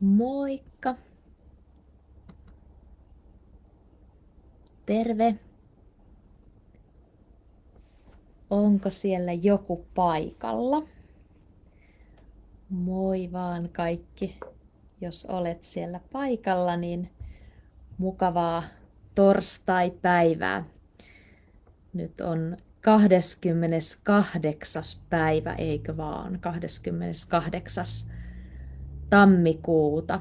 Moikka! Terve! Onko siellä joku paikalla? Moi vaan kaikki! Jos olet siellä paikalla, niin mukavaa torstai-päivää. Nyt on 28. päivä, eikö vaan? 28 tammikuuta.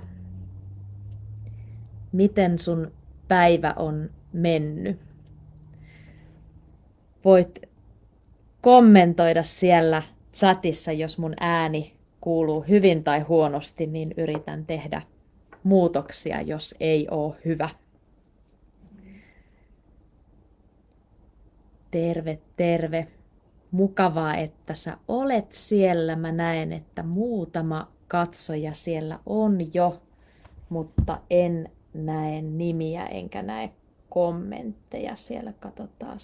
Miten sun päivä on mennyt? Voit kommentoida siellä chatissa, jos mun ääni kuuluu hyvin tai huonosti, niin yritän tehdä muutoksia, jos ei ole hyvä. Terve, terve. Mukavaa, että sä olet siellä. Mä näen, että muutama katsoja siellä on jo, mutta en näe nimiä enkä näe kommentteja siellä. Katsotaan,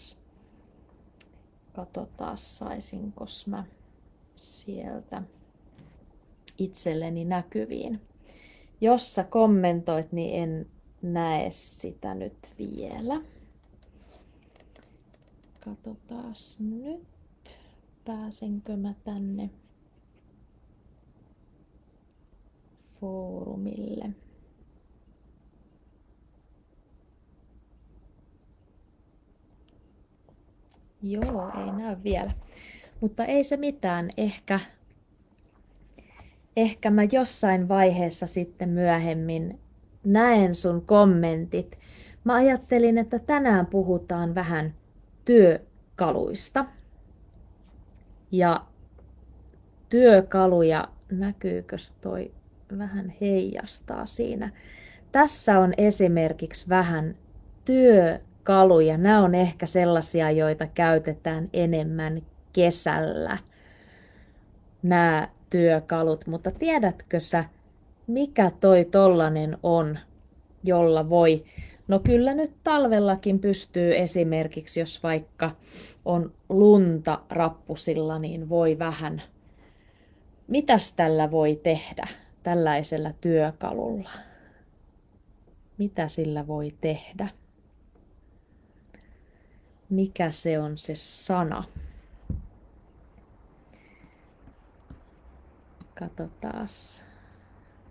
katsotaan saisinko mä sieltä itselleni näkyviin. Jos sä kommentoit, niin en näe sitä nyt vielä. Katsotaan nyt, pääsenkö mä tänne foorumille. Joo, ei näy vielä. Mutta ei se mitään. Ehkä, ehkä mä jossain vaiheessa sitten myöhemmin näen sun kommentit. Mä ajattelin, että tänään puhutaan vähän työkaluista. Ja työkaluja, näkyykö toi vähän heijastaa siinä. Tässä on esimerkiksi vähän työkaluja. Nämä on ehkä sellaisia, joita käytetään enemmän kesällä. Nämä työkalut, mutta tiedätkö sä, mikä toi tollanen on, jolla voi No kyllä nyt talvellakin pystyy esimerkiksi, jos vaikka on lunta rappusilla, niin voi vähän. Mitäs tällä voi tehdä tällaisella työkalulla? Mitä sillä voi tehdä? Mikä se on se sana? Katsotaas.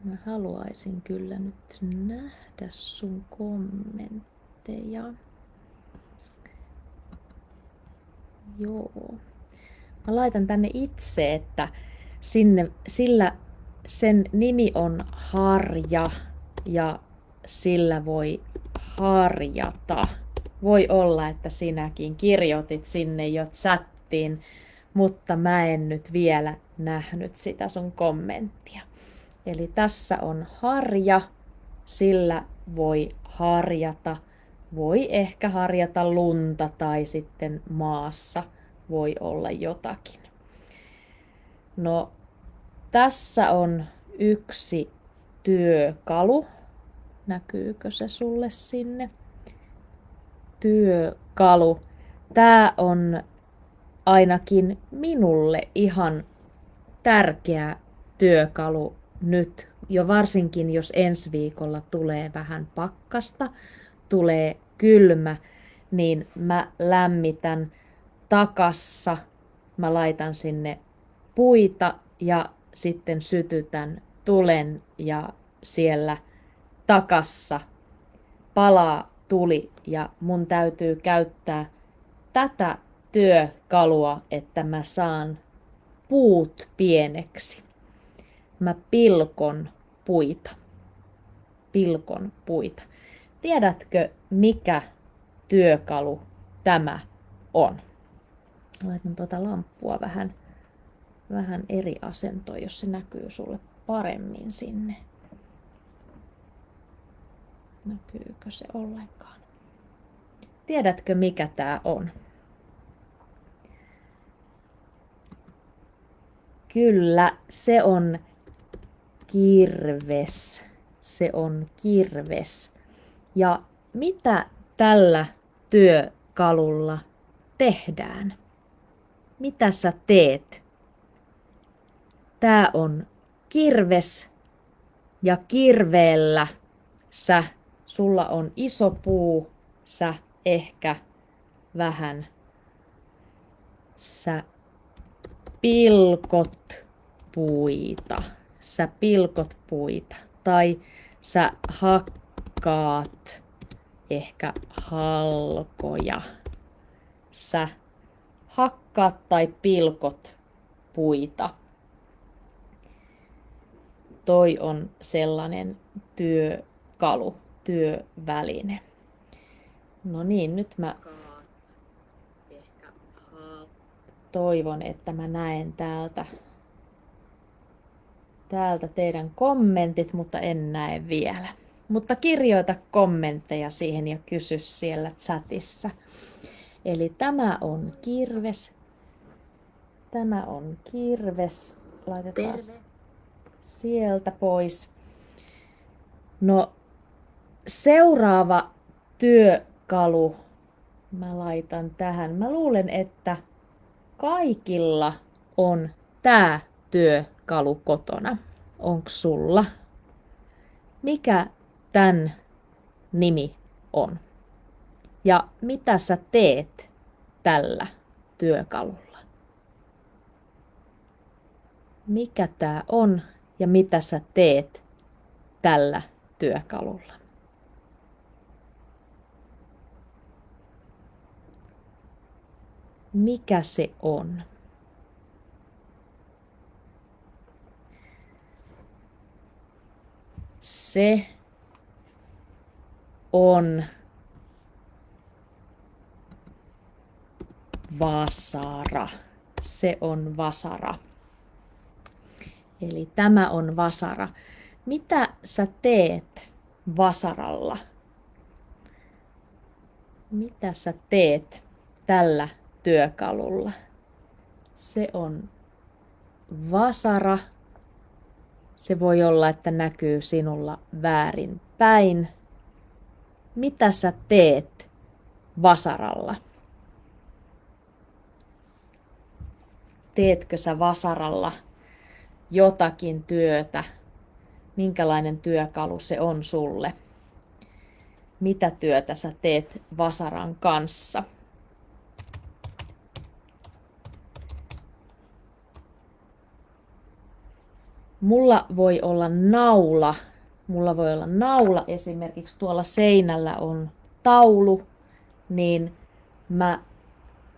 Mä haluaisin kyllä nyt nähdä sun kommentteja. Joo. Mä laitan tänne itse, että sinne, sillä sen nimi on Harja ja sillä voi harjata. Voi olla, että sinäkin kirjoitit sinne jo chattiin, mutta mä en nyt vielä nähnyt sitä sun kommenttia. Eli tässä on harja, sillä voi harjata. Voi ehkä harjata lunta tai sitten maassa voi olla jotakin. No, tässä on yksi työkalu. Näkyykö se sulle sinne? Työkalu. Tämä on ainakin minulle ihan tärkeä työkalu nyt, jo varsinkin jos ensi viikolla tulee vähän pakkasta, tulee kylmä, niin mä lämmitän takassa, mä laitan sinne puita ja sitten sytytän tulen ja siellä takassa palaa tuli ja mun täytyy käyttää tätä työkalua, että mä saan puut pieneksi mä pilkon puita. Pilkon puita. Tiedätkö, mikä työkalu tämä on? Laitan tuota lamppua vähän, vähän eri asentoon, jos se näkyy sulle paremmin sinne. Näkyykö se ollenkaan? Tiedätkö, mikä tämä on? Kyllä, se on kirves. Se on kirves. Ja mitä tällä työkalulla tehdään? Mitä sä teet? Tää on kirves Ja kirveellä. Sä, sulla on iso puu, sä ehkä vähän, sä pilkot puita, sä pilkot puita. Tai sä hakkaat ehkä halkoja. Sä hakkaat tai pilkot puita. Toi on sellainen työkalu, työväline. No niin, nyt mä toivon, että mä näen täältä, täältä teidän kommentit, mutta en näe vielä. Mutta kirjoita kommentteja siihen ja kysy siellä chatissa. Eli tämä on kirves. Tämä on kirves. Laitetaan Terve. Sieltä pois. No, seuraava työkalu mä laitan tähän. Mä luulen, että kaikilla on tämä työkalu kotona. Onks sulla? Mikä tämän nimi on? Ja mitä sä teet tällä työkalulla? Mikä tämä on ja mitä sä teet tällä työkalulla? Mikä se on? Se on vasara. Se on vasara. Eli tämä on vasara. Mitä sä teet vasaralla? Mitä sä teet tällä työkalulla? Se on vasara. Se voi olla, että näkyy sinulla väärin päin. Mitä sä teet vasaralla? teetkö sä vasaralla jotakin työtä, minkälainen työkalu se on sulle, mitä työtä sä teet vasaran kanssa. Mulla voi olla naula, mulla voi olla naula. Esimerkiksi tuolla seinällä on taulu, niin mä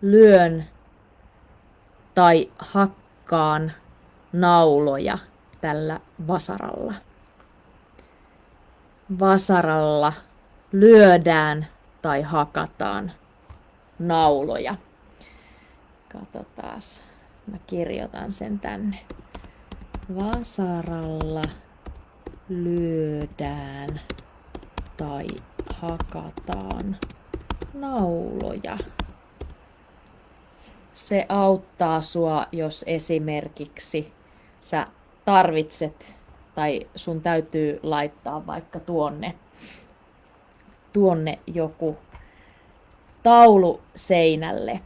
lyön tai hakkaan nauloja tällä vasaralla. Vasaralla lyödään tai hakataan nauloja. Katsotaan. Mä kirjoitan sen tänne. Vasaralla lyödään tai hakataan nauloja se auttaa sua, jos esimerkiksi sä tarvitset tai sun täytyy laittaa vaikka tuonne, tuonne joku taulu seinälle,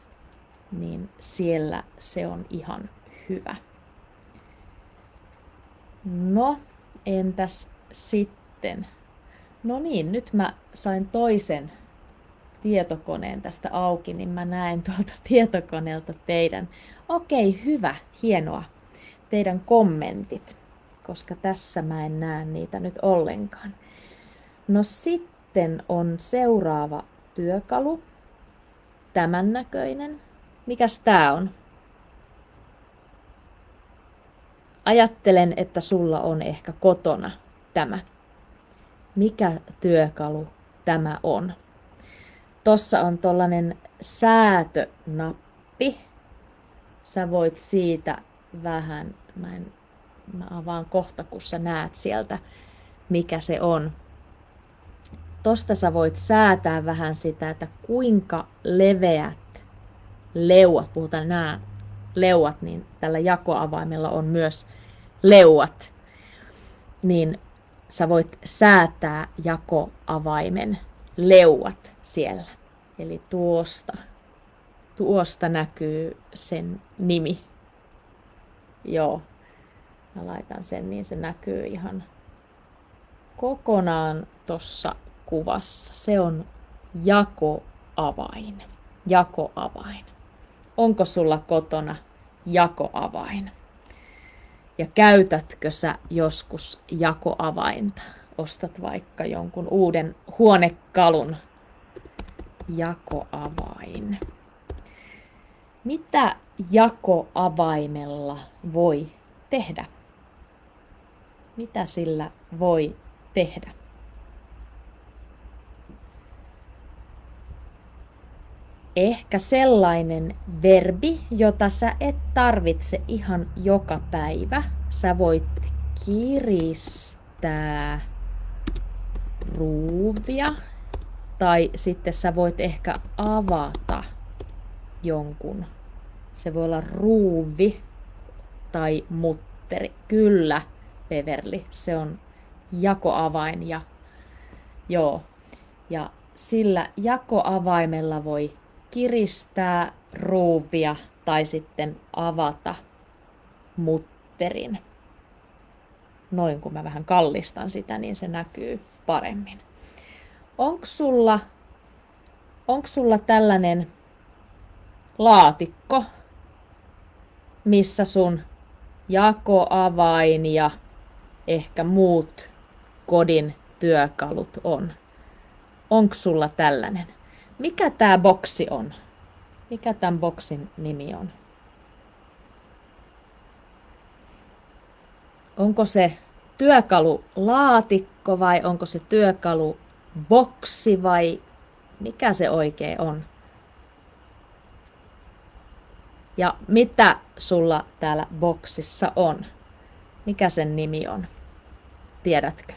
niin siellä se on ihan hyvä. No, entäs sitten? No niin, nyt mä sain toisen tietokoneen tästä auki, niin mä näen tuolta tietokoneelta teidän, okei, hyvä, hienoa, teidän kommentit, koska tässä mä en näe niitä nyt ollenkaan. No sitten on seuraava työkalu, tämän näköinen. Mikäs tää on? Ajattelen, että sulla on ehkä kotona tämä. Mikä työkalu tämä on? Tossa on tollanen säätönappi. Sä voit siitä vähän, mä, en, mä avaan kohta, kun sä näet sieltä, mikä se on. Tosta sä voit säätää vähän sitä, että kuinka leveät leuat, puhutaan nämä leuat, niin tällä jakoavaimella on myös leuat, niin sä voit säätää jakoavaimen leuat siellä. Eli tuosta, tuosta näkyy sen nimi. Joo, mä laitan sen niin se näkyy ihan kokonaan tuossa kuvassa. Se on jakoavain. Jakoavain. Onko sulla kotona jakoavain? Ja käytätkö sä joskus jakoavainta? Ostat vaikka jonkun uuden huonekalun jakoavain. Mitä jakoavaimella voi tehdä? Mitä sillä voi tehdä? Ehkä sellainen verbi, jota sä et tarvitse ihan joka päivä. Sä voit kiristää ruuvia tai sitten sä voit ehkä avata jonkun. Se voi olla ruuvi tai mutteri. Kyllä, Beverly, se on jakoavain ja joo. Ja sillä jakoavaimella voi kiristää ruuvia tai sitten avata mutterin. Noin kun mä vähän kallistan sitä, niin se näkyy paremmin. Onko sulla, sulla tällainen laatikko, missä sun jakoavain ja ehkä muut kodin työkalut on? Onko sulla tällainen? Mikä tämä boksi on? Mikä tämän boksin nimi on? Onko se työkalulaatikko vai onko se työkaluboksi vai mikä se oikein on? Ja mitä sulla täällä boksissa on? Mikä sen nimi on? Tiedätkö?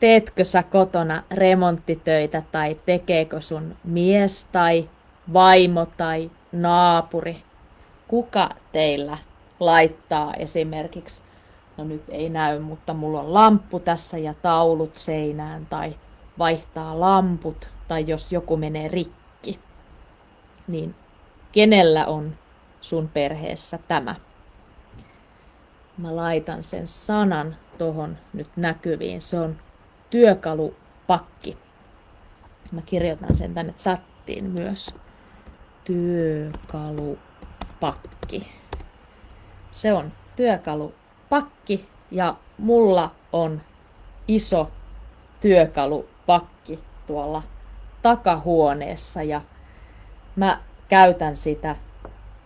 Teetkö sä kotona remonttitöitä tai tekeekö sun mies tai vaimo tai naapuri? Kuka teillä laittaa esimerkiksi, no nyt ei näy, mutta mulla on lamppu tässä ja taulut seinään tai vaihtaa lamput tai jos joku menee rikki, niin kenellä on sun perheessä tämä? Mä laitan sen sanan tohon nyt näkyviin. Se on työkalupakki. Mä kirjoitan sen tänne chattiin myös. Työkalupakki. Se on työkalupakki ja mulla on iso työkalupakki tuolla takahuoneessa ja mä käytän sitä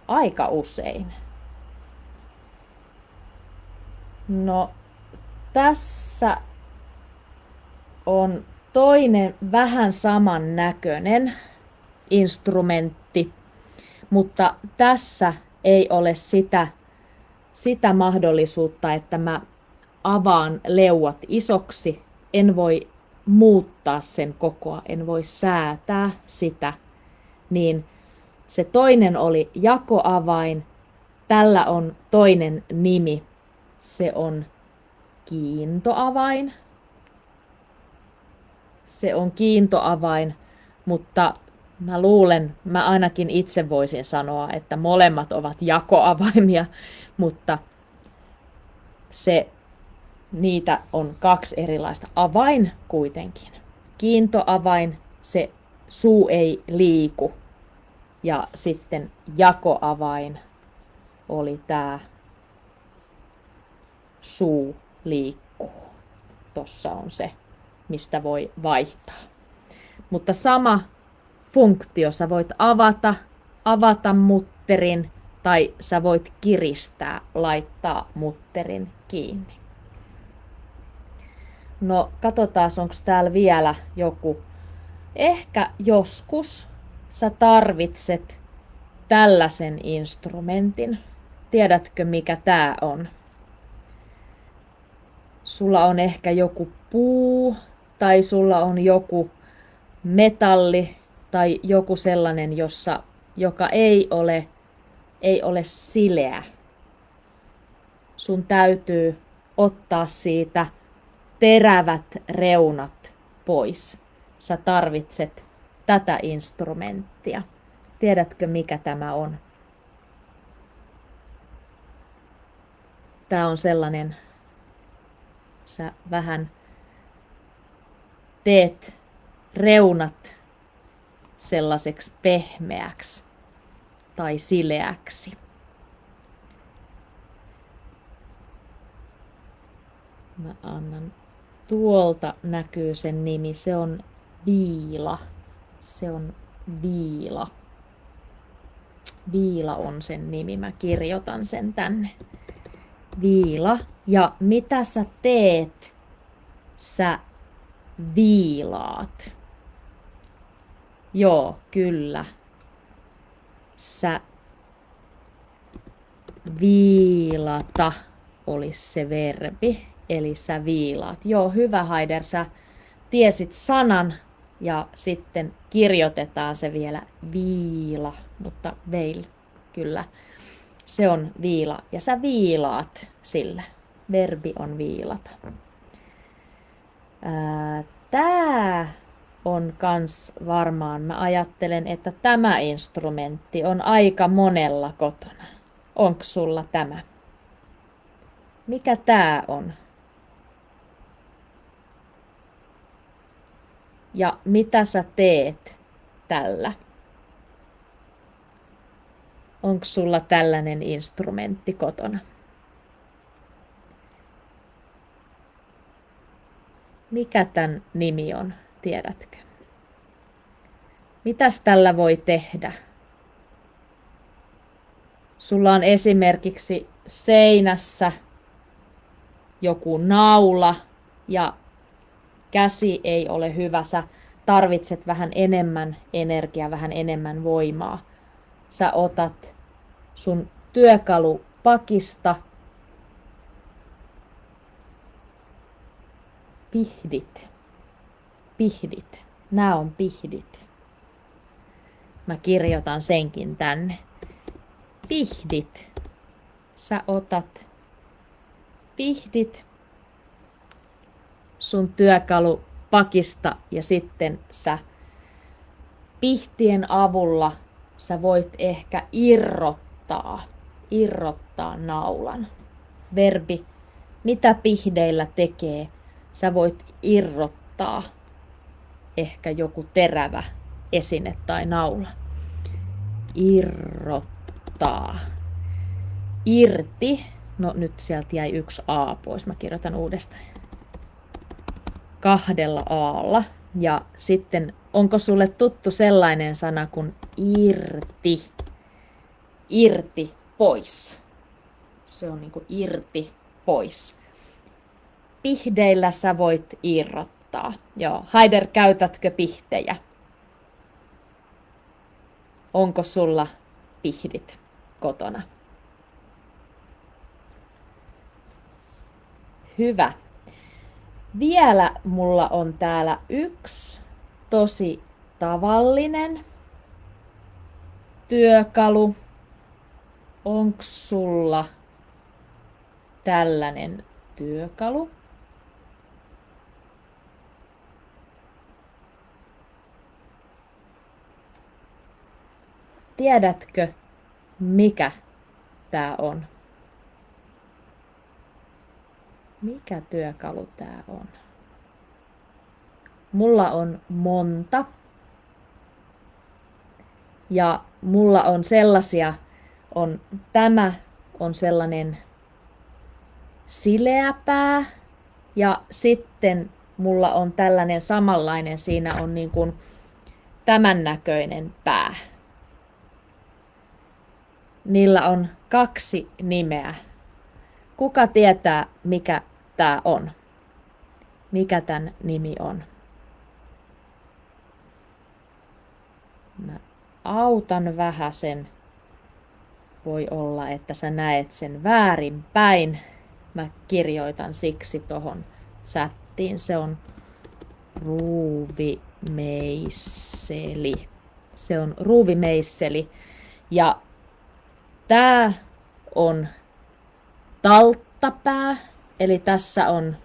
aika usein. No tässä on toinen vähän saman näköinen instrumentti, mutta tässä ei ole sitä, sitä mahdollisuutta, että mä avaan leuat isoksi. En voi muuttaa sen kokoa, en voi säätää sitä, niin se toinen oli jakoavain. Tällä on toinen nimi. Se on kiintoavain. Se on kiintoavain, mutta mä luulen, mä ainakin itse voisin sanoa, että molemmat ovat jakoavaimia, mutta se niitä on kaksi erilaista. Avain kuitenkin. Kiintoavain, se suu ei liiku. Ja sitten jakoavain oli tämä suu liikkuu. Tossa on se, mistä voi vaihtaa. Mutta sama funktio, sä voit avata, avata mutterin tai sä voit kiristää, laittaa mutterin kiinni. No, katsotaan, onko täällä vielä joku. Ehkä joskus sä tarvitset tällaisen instrumentin. Tiedätkö, mikä tää on? Sulla on ehkä joku puu tai sulla on joku metalli tai joku sellainen, jossa, joka ei ole, ei ole sileä. Sun täytyy ottaa siitä terävät reunat pois. Sä tarvitset tätä instrumenttia. Tiedätkö, mikä tämä on? Tää on sellainen, sä vähän teet reunat sellaiseksi pehmeäksi tai sileäksi. Mä annan tuolta näkyy sen nimi. Se on Viila. Se on Viila. Viila on sen nimi. Mä kirjoitan sen tänne. Viila. Ja mitä sä teet? Sä viilaat. Joo, kyllä. Sä viilata olisi se verbi, eli sä viilaat. Joo, hyvä Haider, sä tiesit sanan ja sitten kirjoitetaan se vielä viila, mutta veil, kyllä. Se on viila ja sä viilaat sillä. Verbi on viilata. Tää on kans varmaan, mä ajattelen, että tämä instrumentti on aika monella kotona. Onko sulla tämä? Mikä tää on? Ja mitä sä teet tällä? Onko sulla tällainen instrumentti kotona? Mikä tämän nimi on, tiedätkö? Mitäs tällä voi tehdä? Sulla on esimerkiksi seinässä joku naula ja käsi ei ole hyvä. Sä tarvitset vähän enemmän energiaa, vähän enemmän voimaa. Sä otat sun työkalupakista pihdit. Pihdit. Nämä on pihdit. Mä kirjoitan senkin tänne. Pihdit. Sä otat pihdit sun työkalupakista ja sitten sä pihtien avulla sä voit ehkä irrottaa, irrottaa naulan. Verbi, mitä pihdeillä tekee, sä voit irrottaa ehkä joku terävä esine tai naula. Irrottaa. Irti. No nyt sieltä jäi yksi A pois. Mä kirjoitan uudestaan. Kahdella Aalla. Ja sitten onko sulle tuttu sellainen sana kuin irti? Irti pois. Se on niinku irti pois pihdeillä sä voit irrottaa. Joo. Haider, käytätkö pihtejä? Onko sulla pihdit kotona? Hyvä. Vielä mulla on täällä yksi tosi tavallinen työkalu. Onko sulla tällainen työkalu? Tiedätkö, mikä tämä on? Mikä työkalu tämä on? Mulla on monta. Ja mulla on sellaisia, on, tämä on sellainen sileä pää. Ja sitten mulla on tällainen samanlainen, siinä on niin kuin tämän näköinen pää. Niillä on kaksi nimeä. Kuka tietää, mikä tämä on? Mikä tämän nimi on? Mä autan vähän sen. Voi olla, että sä näet sen väärinpäin. Mä kirjoitan siksi tohon chattiin. Se on ruuvimeisseli. Se on ruuvimeisseli. Ja Tää on talttapää, eli tässä on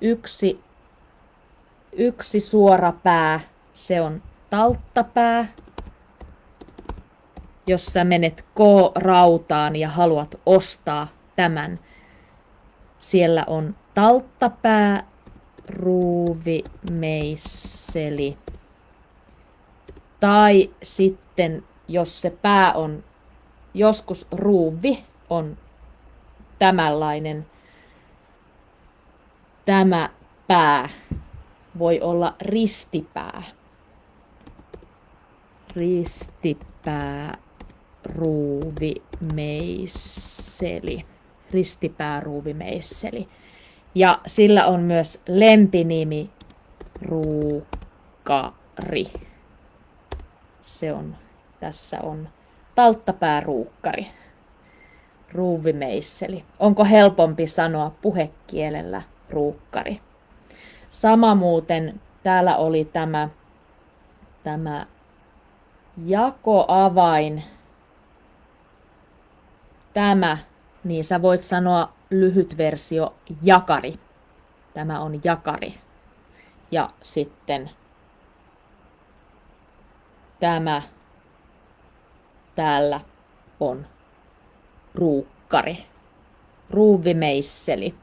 yksi, yksi suora pää, se on talttapää. Jos sä menet K-rautaan ja haluat ostaa tämän, Siellä on talttapää, ruuvi, meisseli. Tai sitten, jos se pää on joskus ruuvi, on tämänlainen tämä pää voi olla ristipää. Ristipää, ruuvi, meisseli. Ristipää, ruuvi, meisseli. Ja sillä on myös lempinimi ruukkari. Se on, tässä on talttapääruukkari. Ruuvimeisseli. Onko helpompi sanoa puhekielellä ruukkari? Sama muuten, täällä oli tämä, tämä jakoavain. Tämä, niin sä voit sanoa lyhyt versio jakari. Tämä on jakari. Ja sitten tämä täällä on ruukkari, ruuvimeisseli.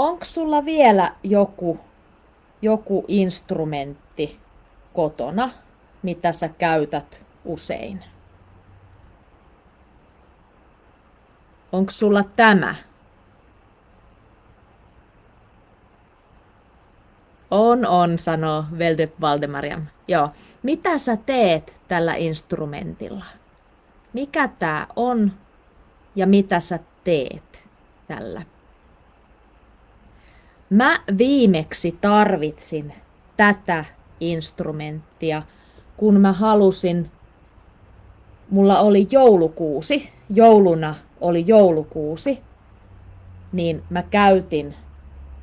Onko sulla vielä joku, joku instrumentti kotona, mitä sä käytät usein? Onko sulla tämä? On, on, sanoo Velde Valdemariam. Joo. Mitä sä teet tällä instrumentilla? Mikä tää on ja mitä sä teet tällä? Mä viimeksi tarvitsin tätä instrumenttia, kun mä halusin, mulla oli joulukuusi, jouluna oli joulukuusi, niin mä käytin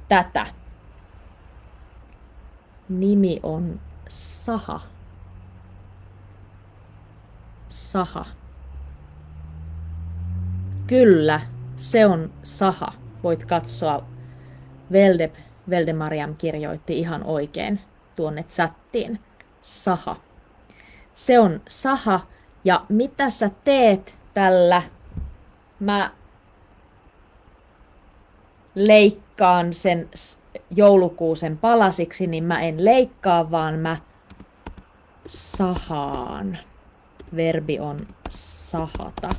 tätä. Nimi on Saha. Saha. Kyllä, se on Saha. Voit katsoa Veldep, Veldemariam kirjoitti ihan oikein tuonne chattiin. Saha. Se on saha. Ja mitä sä teet tällä? Mä leikkaan sen joulukuusen palasiksi, niin mä en leikkaa, vaan mä sahaan. Verbi on sahata.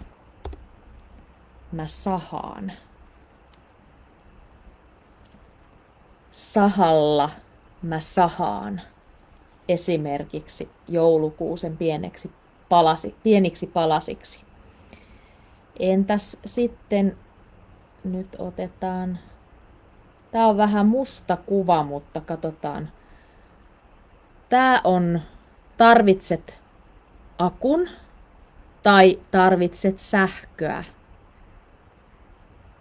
Mä sahaan. Sahalla mä sahaan esimerkiksi joulukuusen pieneksi palasi, pieniksi palasiksi. Entäs sitten, nyt otetaan, tää on vähän musta kuva, mutta katsotaan. Tää on, tarvitset akun tai tarvitset sähköä.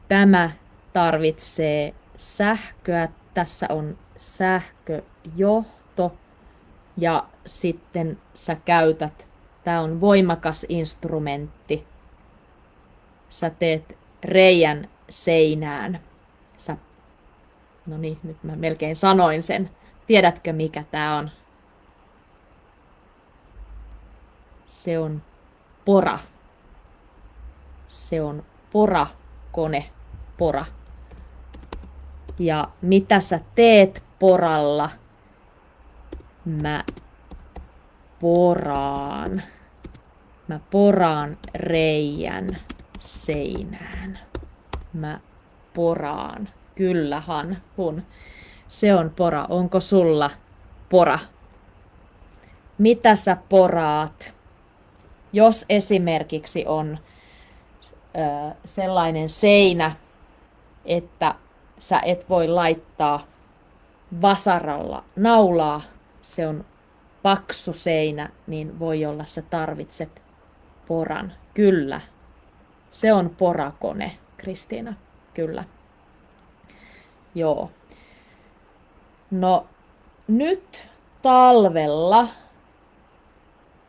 Tämä tarvitsee sähköä tässä on sähköjohto ja sitten sä käytät, tämä on voimakas instrumentti, sä teet reijän seinään. Sä, no niin, nyt mä melkein sanoin sen. Tiedätkö mikä tää on? Se on pora. Se on porakone, pora ja mitä sä teet poralla? Mä poraan. Mä poraan reijän seinään. Mä poraan. Kyllähän hun. Se on pora. Onko sulla pora? Mitä sä poraat? Jos esimerkiksi on ö, sellainen seinä, että sä et voi laittaa vasaralla naulaa, se on paksu seinä, niin voi olla sä tarvitset poran. Kyllä, se on porakone, Kristiina, kyllä. Joo. No nyt talvella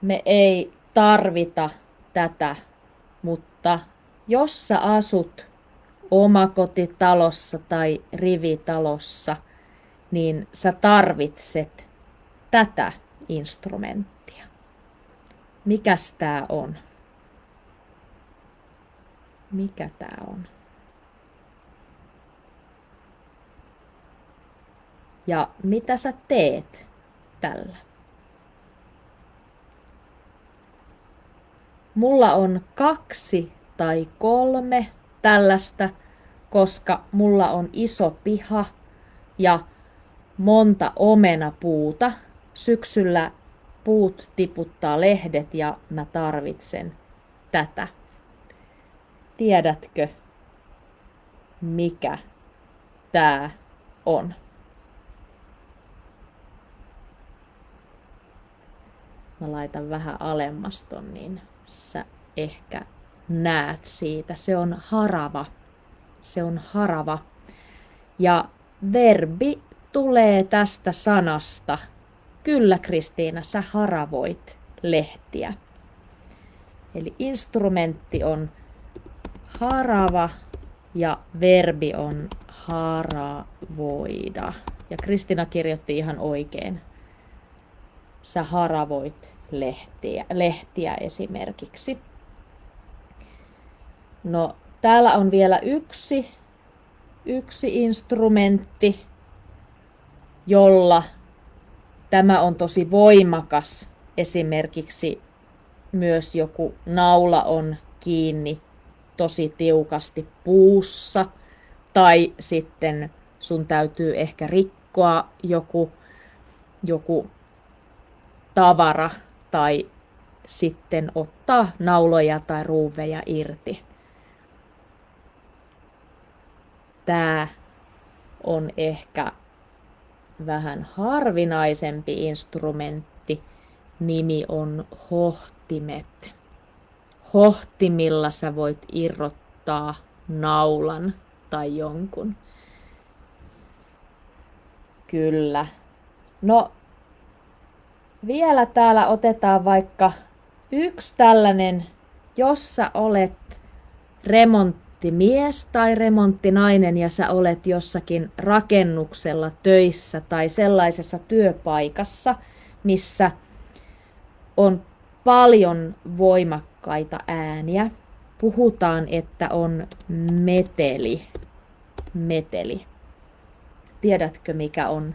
me ei tarvita tätä, mutta jos sä asut omakotitalossa tai rivitalossa, niin sä tarvitset tätä instrumenttia. Mikäs tää on? Mikä tää on? Ja mitä sä teet tällä? Mulla on kaksi tai kolme tällaista, koska mulla on iso piha ja monta omenapuuta. Syksyllä puut tiputtaa lehdet ja mä tarvitsen tätä. Tiedätkö, mikä tää on? Mä laitan vähän alemmaston, niin sä ehkä näet siitä. Se on harava. Se on harava. Ja verbi tulee tästä sanasta. Kyllä Kristiina, sä haravoit lehtiä. Eli instrumentti on harava ja verbi on haravoida. Ja Kristina kirjoitti ihan oikein. Sä haravoit lehtiä, lehtiä esimerkiksi. No, täällä on vielä yksi, yksi instrumentti, jolla tämä on tosi voimakas. Esimerkiksi myös joku naula on kiinni tosi tiukasti puussa tai sitten sun täytyy ehkä rikkoa joku, joku tavara tai sitten ottaa nauloja tai ruuveja irti. Tämä on ehkä vähän harvinaisempi instrumentti. Nimi on hohtimet. Hohtimilla sä voit irrottaa naulan tai jonkun. Kyllä. No, vielä täällä otetaan vaikka yksi tällainen, jossa olet remonttimies tai remonttinainen ja sä olet jossakin rakennuksella töissä tai sellaisessa työpaikassa, missä on paljon voimakkaita ääniä. Puhutaan, että on meteli. Meteli. Tiedätkö, mikä on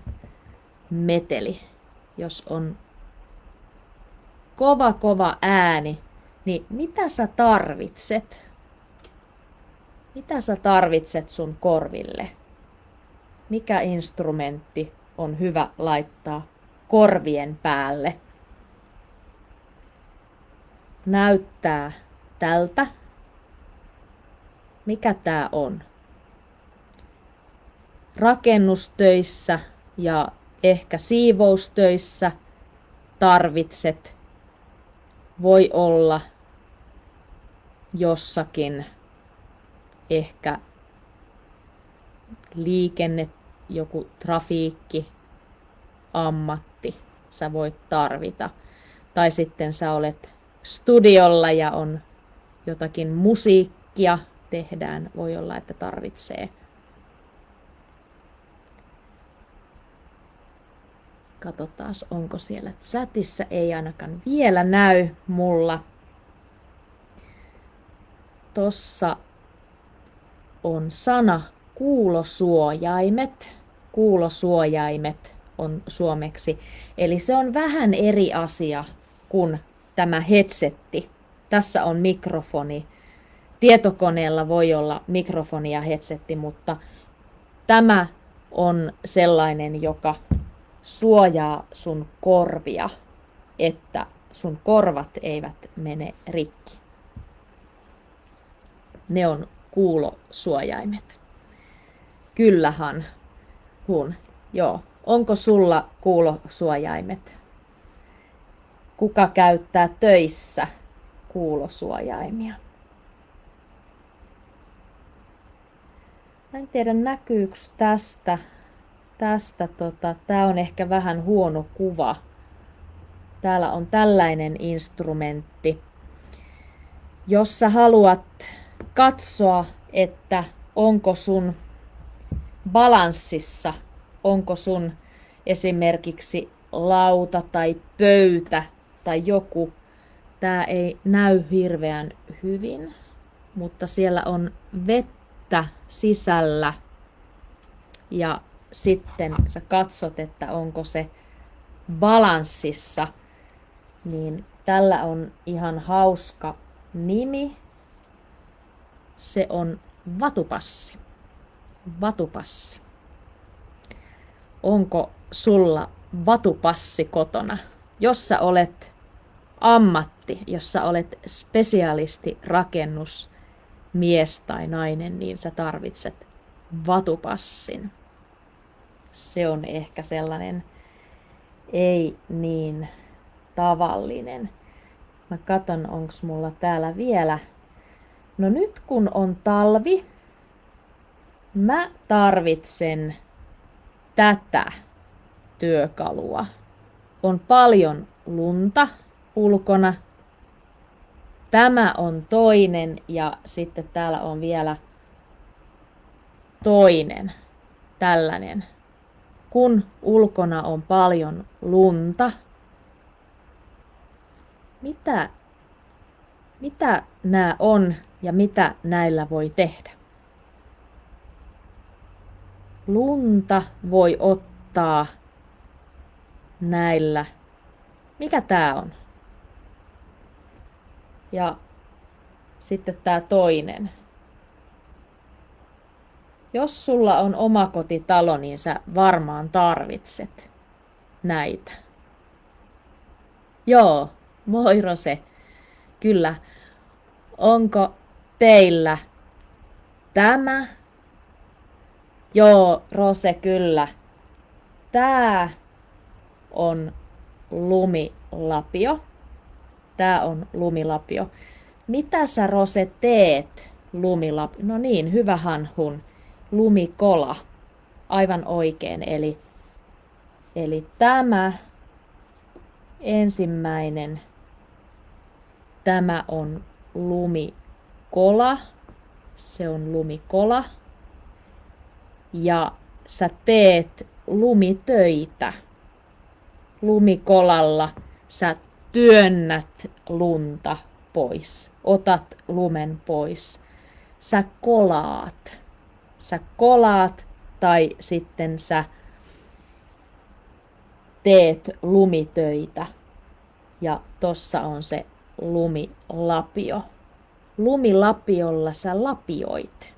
meteli? Jos on kova kova ääni, niin mitä sä tarvitset? Mitä sä tarvitset sun korville? Mikä instrumentti on hyvä laittaa korvien päälle? Näyttää tältä. Mikä tää on? Rakennustöissä ja ehkä siivoustöissä tarvitset voi olla jossakin ehkä liikenne, joku trafiikki, ammatti sä voit tarvita. Tai sitten sä olet studiolla ja on jotakin musiikkia tehdään, voi olla, että tarvitsee. Katsotaan, onko siellä chatissa. Ei ainakaan vielä näy mulla. Tossa on sana kuulosuojaimet. Kuulosuojaimet on suomeksi. Eli se on vähän eri asia kuin tämä headsetti. Tässä on mikrofoni. Tietokoneella voi olla mikrofoni ja headsetti, mutta tämä on sellainen, joka suojaa sun korvia, että sun korvat eivät mene rikki. Ne on kuulosuojaimet. Kyllähän, hun, joo. Onko sulla kuulosuojaimet? Kuka käyttää töissä kuulosuojaimia? En tiedä näkyykö tästä tästä, tota, tämä on ehkä vähän huono kuva. Täällä on tällainen instrumentti. Jos sä haluat katsoa, että onko sun balanssissa, onko sun esimerkiksi lauta tai pöytä tai joku, tämä ei näy hirveän hyvin. mutta siellä on vettä sisällä ja sitten sä katsot, että onko se balanssissa, niin tällä on ihan hauska nimi. Se on vatupassi. Vatupassi. Onko sulla vatupassi kotona? Jos sä olet ammatti, jos sä olet spesialisti rakennus mies tai nainen, niin sä tarvitset vatupassin. Se on ehkä sellainen ei niin tavallinen. Mä katon, onks mulla täällä vielä. No nyt kun on talvi, mä tarvitsen tätä työkalua. On paljon lunta ulkona. Tämä on toinen ja sitten täällä on vielä toinen tällainen. Kun ulkona on paljon lunta, mitä, mitä nämä on ja mitä näillä voi tehdä? Lunta voi ottaa näillä. Mikä tämä on? Ja sitten tämä toinen. Jos sulla on omakotitalo, niin sä varmaan tarvitset näitä. Joo, moi Rose. Kyllä. Onko teillä tämä? Joo, Rose, kyllä. Tää on lumilapio. Tää on lumilapio. Mitä sä Rose teet lumilapio? No niin, hyvä hanhun. Lumikola. Aivan oikein. Eli, eli tämä ensimmäinen, tämä on lumikola. Se on lumikola. Ja sä teet lumitöitä lumikolalla. Sä työnnät lunta pois, otat lumen pois. Sä kolaat. Sä kolaat tai sitten sä teet lumitöitä. Ja tossa on se lumilapio. Lumilapiolla sä lapioit.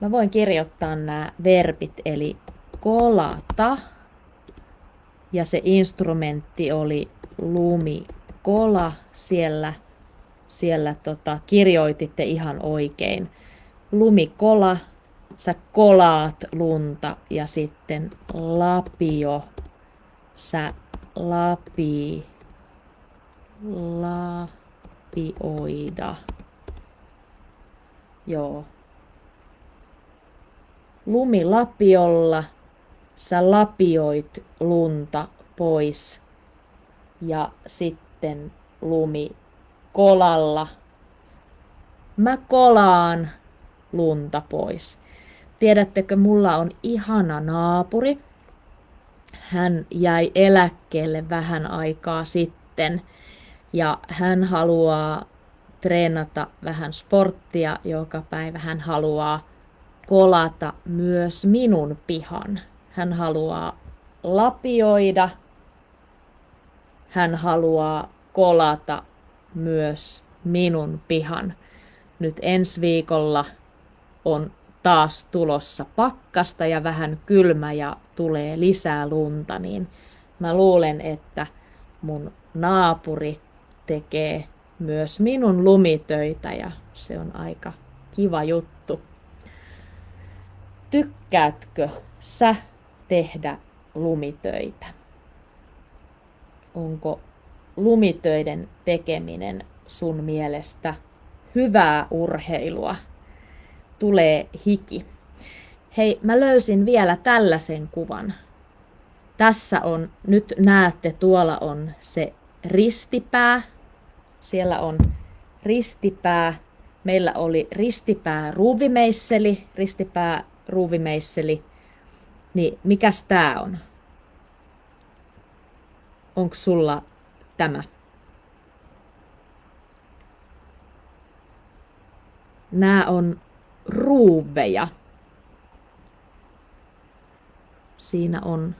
Mä voin kirjoittaa nämä verbit, eli kolata. Ja se instrumentti oli lumikola. Siellä, siellä tota, kirjoititte ihan oikein. Lumikola, sä kolaat lunta ja sitten lapio sä lapi, lapioida. Joo. Lumilapiolla sä lapioit lunta pois ja sitten lumi kolalla. Mä kolaan lunta pois. Tiedättekö, mulla on ihana naapuri, hän jäi eläkkeelle vähän aikaa sitten ja hän haluaa treenata vähän sporttia joka päivä. Hän haluaa kolata myös minun pihan. Hän haluaa lapioida. Hän haluaa kolata myös minun pihan. Nyt ensi viikolla on taas tulossa pakkasta ja vähän kylmä ja tulee lisää lunta, niin mä luulen, että mun naapuri tekee myös minun lumitöitä ja se on aika kiva juttu. Tykkäätkö sä tehdä lumitöitä? Onko lumitöiden tekeminen sun mielestä hyvää urheilua? tulee hiki. Hei, mä löysin vielä tällaisen kuvan. Tässä on, nyt näette, tuolla on se ristipää. Siellä on ristipää. Meillä oli ristipää ruuvimeisseli, ristipää ruuvimeisseli. Niin mikäs tää on? Onko sulla tämä? Nämä on ruuveja. Siinä on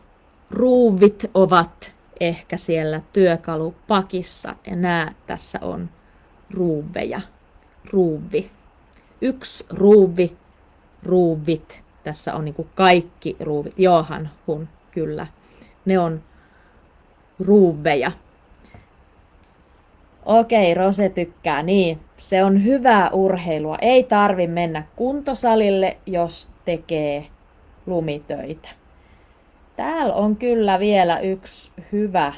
ruuvit ovat ehkä siellä työkalupakissa ja nämä tässä on ruuveja. Ruuvi. Yksi ruuvi, ruuvit. Tässä on niin kaikki ruuvit. Johan, hun, kyllä. Ne on ruuveja. Okei, Rose tykkää. Niin, se on hyvää urheilua. Ei tarvi mennä kuntosalille, jos tekee lumitöitä. Täällä on kyllä vielä yksi hyvä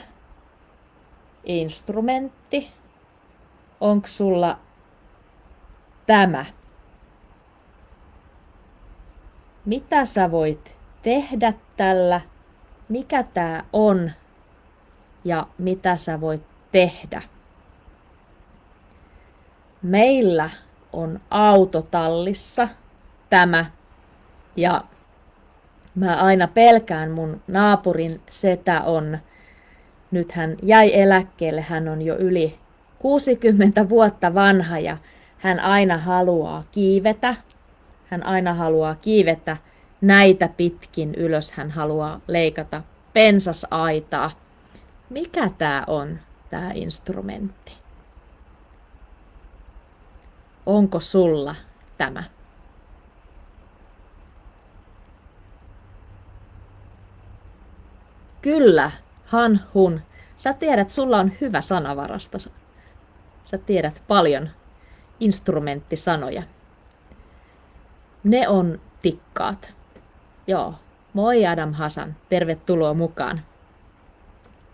instrumentti. Onko sulla tämä? Mitä sä voit tehdä tällä? Mikä tää on? Ja mitä sä voit tehdä? Meillä on autotallissa tämä ja mä aina pelkään mun naapurin setä on, nyt hän jäi eläkkeelle, hän on jo yli 60 vuotta vanha ja hän aina haluaa kiivetä. Hän aina haluaa kiivetä näitä pitkin ylös. Hän haluaa leikata pensasaitaa. Mikä tämä on, tämä instrumentti? Onko sulla tämä? Kyllä, han, hun. Sä tiedät, sulla on hyvä sanavarasto. Sä tiedät paljon instrumenttisanoja. Ne on tikkaat. Joo, moi Adam Hasan, tervetuloa mukaan.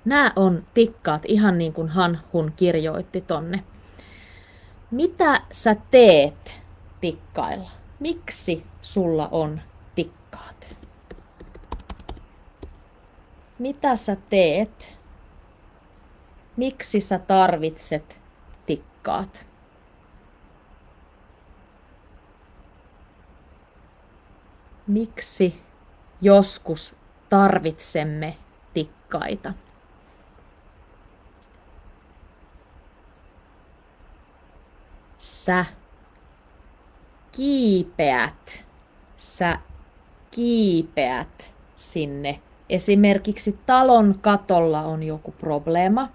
Nämä on tikkaat ihan niin kuin Han Hun kirjoitti tonne. Mitä sä teet tikkailla? Miksi sulla on tikkaat? Mitä sä teet? Miksi sä tarvitset tikkaat? Miksi joskus tarvitsemme tikkaita? Sä kiipeät, sä kiipeät sinne. Esimerkiksi talon katolla on joku probleema.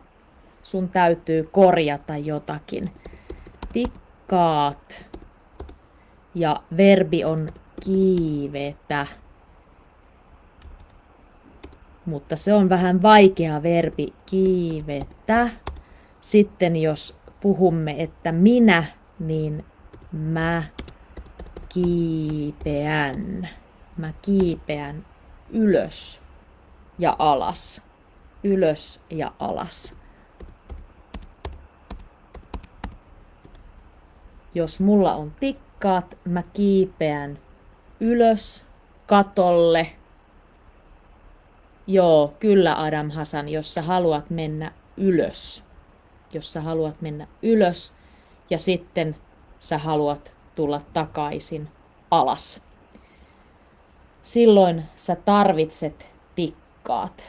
Sun täytyy korjata jotakin. Tikkaat. Ja verbi on kiivetä. Mutta se on vähän vaikea verbi kiivetä. Sitten jos puhumme, että minä, niin mä kiipeän. Mä kiipeän ylös ja alas. Ylös ja alas. Jos mulla on tikkaat, mä kiipeän ylös katolle. Joo, kyllä Adam Hasan, jos sä haluat mennä ylös. Jos sä haluat mennä ylös ja sitten sä haluat tulla takaisin alas. Silloin sä tarvitset tikkaat.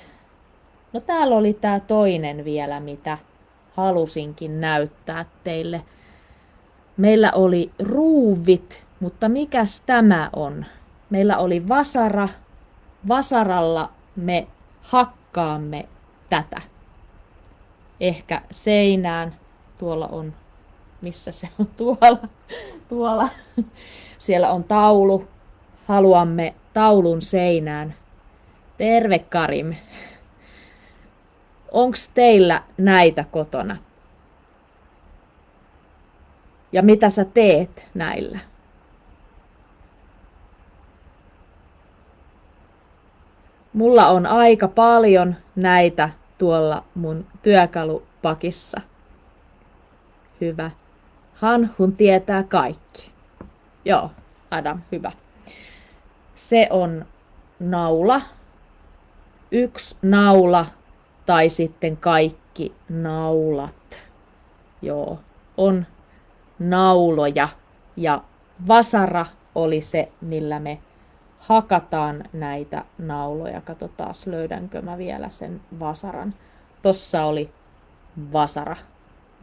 No täällä oli tää toinen vielä, mitä halusinkin näyttää teille. Meillä oli ruuvit mutta mikäs tämä on? Meillä oli vasara. Vasaralla me hakkaamme tätä. Ehkä seinään. Tuolla on, missä se on? Tuolla. Tuolla. Siellä on taulu. Haluamme taulun seinään. Terve Karim. Onks teillä näitä kotona? Ja mitä sä teet näillä? Mulla on aika paljon näitä tuolla mun työkalupakissa. Hyvä. Hanhun tietää kaikki. Joo, Adam, hyvä. Se on naula. Yksi naula tai sitten kaikki naulat. Joo, on nauloja. Ja vasara oli se, millä me hakataan näitä nauloja. Katsotaan, löydänkö mä vielä sen vasaran. Tossa oli vasara.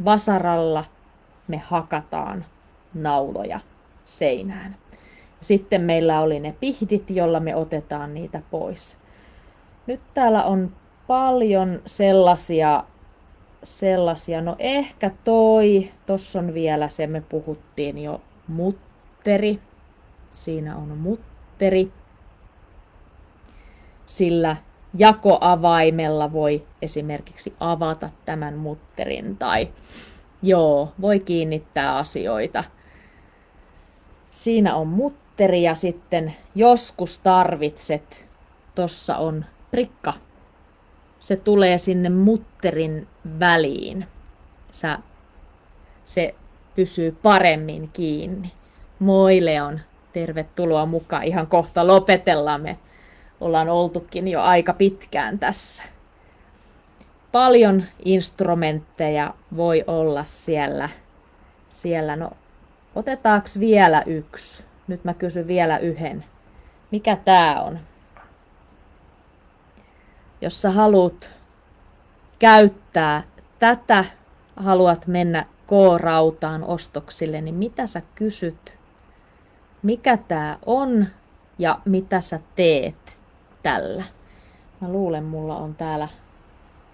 Vasaralla me hakataan nauloja. seinään. Sitten meillä oli ne pihdit, jolla me otetaan niitä pois. Nyt täällä on paljon sellaisia, sellaisia, no ehkä toi, tossa on vielä se, me puhuttiin jo mutteri. Siinä on mutteri. Sillä jakoavaimella voi esimerkiksi avata tämän mutterin tai joo, voi kiinnittää asioita. Siinä on mutteri ja sitten joskus tarvitset, tossa on prikka. Se tulee sinne mutterin väliin. Sä, se pysyy paremmin kiinni. Moi Leon, tervetuloa mukaan. Ihan kohta lopetellaan me ollaan oltukin jo aika pitkään tässä. Paljon instrumentteja voi olla siellä. siellä. No, otetaanko vielä yksi? Nyt mä kysyn vielä yhden. Mikä tää on? Jos sä haluat käyttää tätä, haluat mennä K-rautaan ostoksille, niin mitä sä kysyt? Mikä tää on ja mitä sä teet? tällä. Mä luulen, mulla on täällä,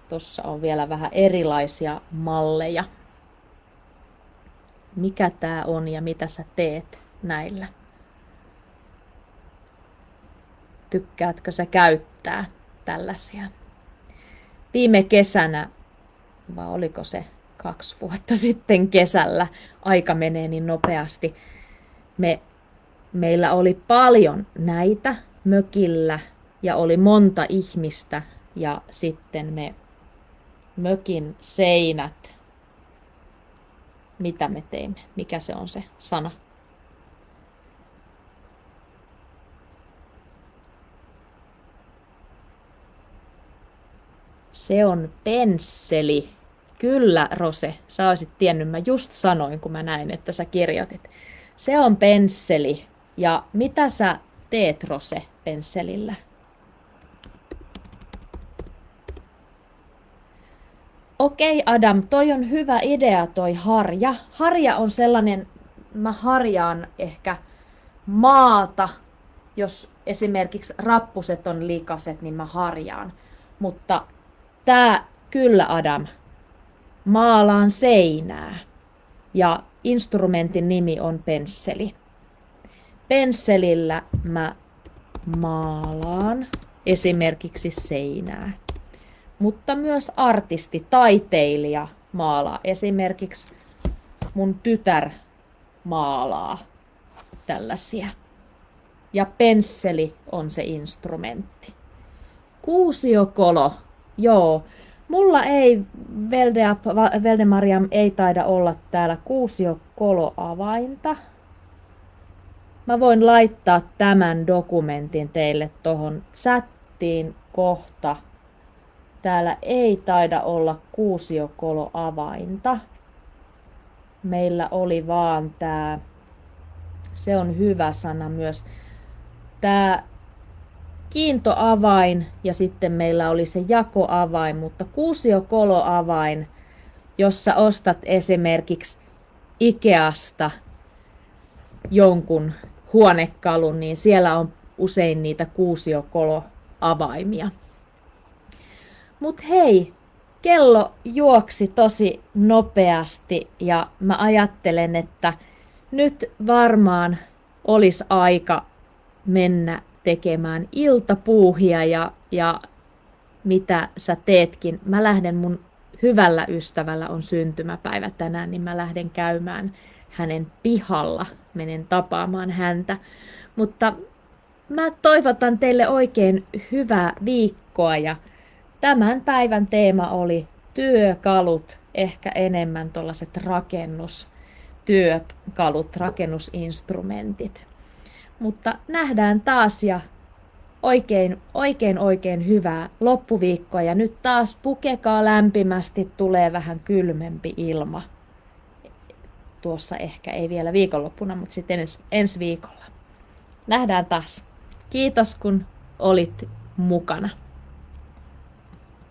tossa on vielä vähän erilaisia malleja. Mikä tää on ja mitä sä teet näillä? Tykkäätkö sä käyttää tällaisia? Viime kesänä, vai oliko se kaksi vuotta sitten kesällä, aika menee niin nopeasti, me, meillä oli paljon näitä mökillä ja oli monta ihmistä ja sitten me mökin seinät, mitä me teimme, mikä se on se sana. Se on pensseli. Kyllä, Rose, sä olisit tiennyt, mä just sanoin, kun mä näin, että sä kirjoitit. Se on pensseli. Ja mitä sä teet, Rose, pensselillä? Okei Adam, toi on hyvä idea toi harja. Harja on sellainen, mä harjaan ehkä maata, jos esimerkiksi rappuset on likaset, niin mä harjaan. Mutta tää kyllä Adam, maalaan seinää. Ja instrumentin nimi on pensseli. Pensselillä mä maalaan esimerkiksi seinää mutta myös artisti, taiteilija maalaa. Esimerkiksi mun tytär maalaa tällaisia. Ja pensseli on se instrumentti. Kuusiokolo, joo. Mulla ei, Veldemariam ei taida olla täällä kuusiokolo-avainta. Mä voin laittaa tämän dokumentin teille tohon chattiin kohta Täällä ei taida olla kuusiokoloavainta. Meillä oli vaan tämä, se on hyvä sana myös, tämä kiintoavain ja sitten meillä oli se jakoavain, mutta kuusiokoloavain, jossa ostat esimerkiksi Ikeasta jonkun huonekalun, niin siellä on usein niitä kuusiokoloavaimia. Mut hei, kello juoksi tosi nopeasti ja mä ajattelen, että nyt varmaan olisi aika mennä tekemään iltapuuhia ja, ja mitä sä teetkin. Mä lähden mun hyvällä ystävällä on syntymäpäivä tänään, niin mä lähden käymään hänen pihalla, menen tapaamaan häntä. Mutta mä toivotan teille oikein hyvää viikkoa ja Tämän päivän teema oli työkalut, ehkä enemmän tuollaiset rakennustyökalut, rakennusinstrumentit. Mutta nähdään taas ja oikein, oikein, oikein hyvää loppuviikkoa. Ja nyt taas pukekaa lämpimästi, tulee vähän kylmempi ilma. Tuossa ehkä ei vielä viikonloppuna, mutta sitten ens, ensi viikolla. Nähdään taas. Kiitos kun olit mukana.